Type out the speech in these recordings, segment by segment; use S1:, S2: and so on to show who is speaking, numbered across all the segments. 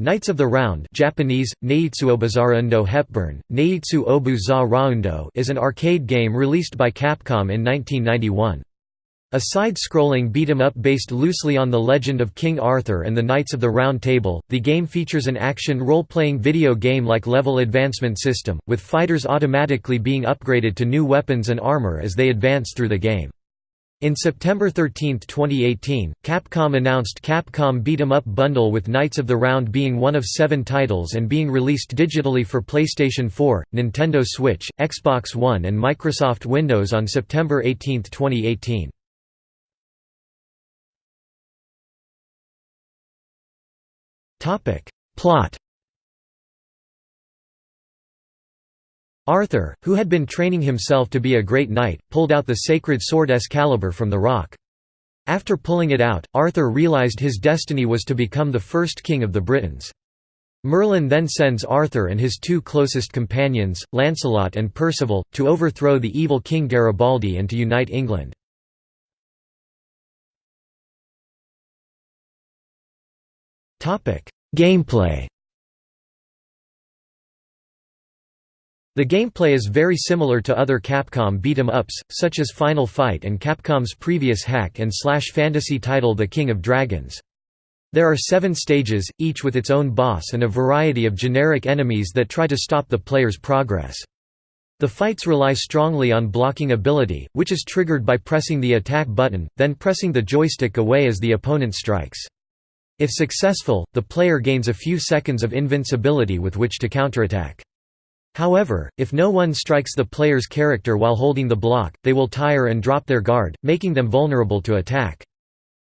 S1: Knights of the Round Japanese, Neitsuobazaraundo Hepburn, Obu Raundo is an arcade game released by Capcom in 1991. A side-scrolling beat-em-up based loosely on the legend of King Arthur and the Knights of the Round Table, the game features an action role-playing video game-like level advancement system, with fighters automatically being upgraded to new weapons and armor as they advance through the game. In September 13, 2018, Capcom announced Capcom Beat 'em Up Bundle with Knights of the Round being one of seven titles and being released digitally for PlayStation 4, Nintendo Switch, Xbox One and Microsoft Windows on September 18, 2018. Plot Arthur, who had been training himself to be a great knight, pulled out the sacred sword Excalibur from the rock. After pulling it out, Arthur realized his destiny was to become the first king of the Britons. Merlin then sends Arthur and his two closest companions, Lancelot and Percival, to overthrow the evil King Garibaldi and to unite England. Gameplay The gameplay is very similar to other Capcom beat-em-ups, such as Final Fight and Capcom's previous hack-and-slash fantasy title The King of Dragons. There are seven stages, each with its own boss and a variety of generic enemies that try to stop the player's progress. The fights rely strongly on blocking ability, which is triggered by pressing the attack button, then pressing the joystick away as the opponent strikes. If successful, the player gains a few seconds of invincibility with which to counterattack. However, if no one strikes the player's character while holding the block, they will tire and drop their guard, making them vulnerable to attack.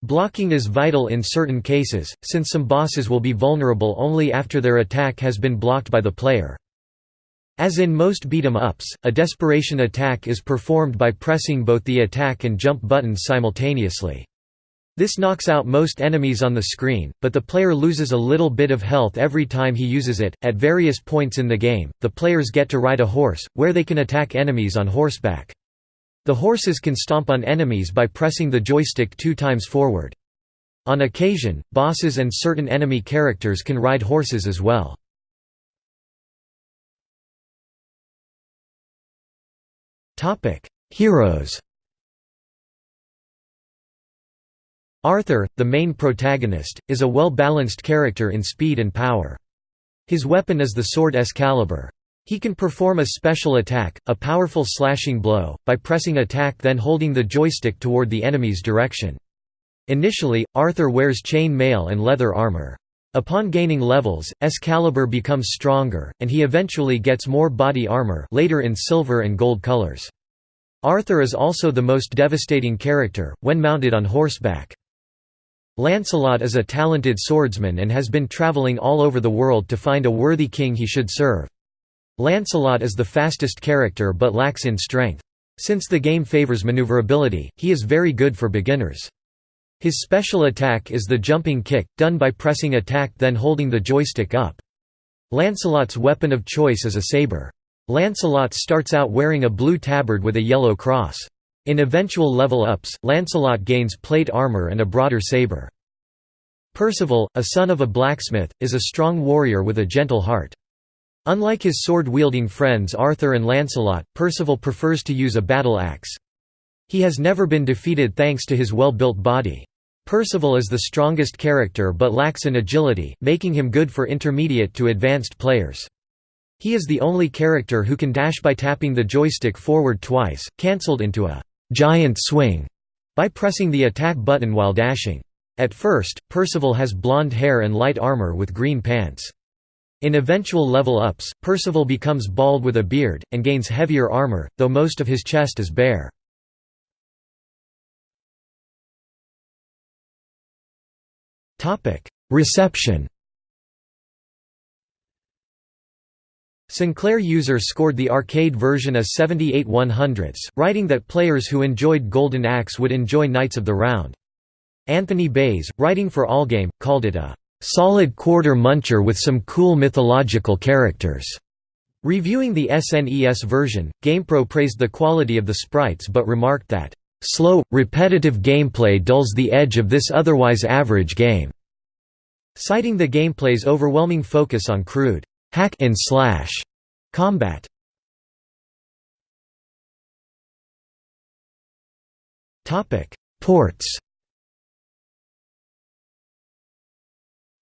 S1: Blocking is vital in certain cases, since some bosses will be vulnerable only after their attack has been blocked by the player. As in most beat-em-ups, a desperation attack is performed by pressing both the attack and jump buttons simultaneously. This knocks out most enemies on the screen, but the player loses a little bit of health every time he uses it. At various points in the game, the players get to ride a horse, where they can attack enemies on horseback. The horses can stomp on enemies by pressing the joystick two times forward. On occasion, bosses and certain enemy characters can ride horses as well. Heroes Arthur, the main protagonist, is a well-balanced character in speed and power. His weapon is the sword Excalibur. He can perform a special attack, a powerful slashing blow, by pressing attack then holding the joystick toward the enemy's direction. Initially, Arthur wears chain mail and leather armor. Upon gaining levels, Excalibur becomes stronger, and he eventually gets more body armor later in silver and gold colors. Arthur is also the most devastating character, when mounted on horseback. Lancelot is a talented swordsman and has been traveling all over the world to find a worthy king he should serve. Lancelot is the fastest character but lacks in strength. Since the game favors maneuverability, he is very good for beginners. His special attack is the jumping kick, done by pressing attack then holding the joystick up. Lancelot's weapon of choice is a saber. Lancelot starts out wearing a blue tabard with a yellow cross. In eventual level-ups, Lancelot gains plate armor and a broader saber. Percival, a son of a blacksmith, is a strong warrior with a gentle heart. Unlike his sword-wielding friends Arthur and Lancelot, Percival prefers to use a battle axe. He has never been defeated thanks to his well-built body. Percival is the strongest character but lacks in agility, making him good for intermediate to advanced players. He is the only character who can dash by tapping the joystick forward twice, cancelled into a giant swing by pressing the attack button while dashing. At first, Percival has blonde hair and light armor with green pants. In eventual level-ups, Percival becomes bald with a beard, and gains heavier armor, though most of his chest is bare. Reception Sinclair users scored the arcade version a 78 100ths, writing that players who enjoyed Golden Axe would enjoy Knights of the Round. Anthony Baize, writing for Allgame, called it a "...solid quarter muncher with some cool mythological characters." Reviewing the SNES version, GamePro praised the quality of the sprites but remarked that, "...slow, repetitive gameplay dulls the edge of this otherwise average game." citing the gameplay's overwhelming focus on crude hack and slash combat. Topic: Ports.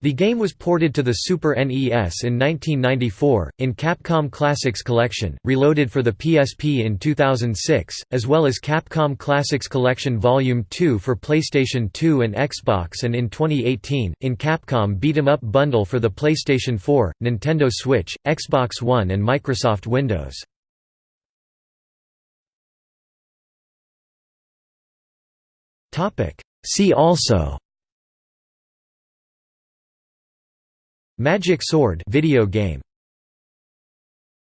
S1: The game was ported to the Super NES in 1994, in Capcom Classics Collection, reloaded for the PSP in 2006, as well as Capcom Classics Collection Volume 2 for PlayStation 2 and Xbox and in 2018, in Capcom Beat 'em Up Bundle for the PlayStation 4, Nintendo Switch, Xbox One and Microsoft Windows. See also Magic Sword video game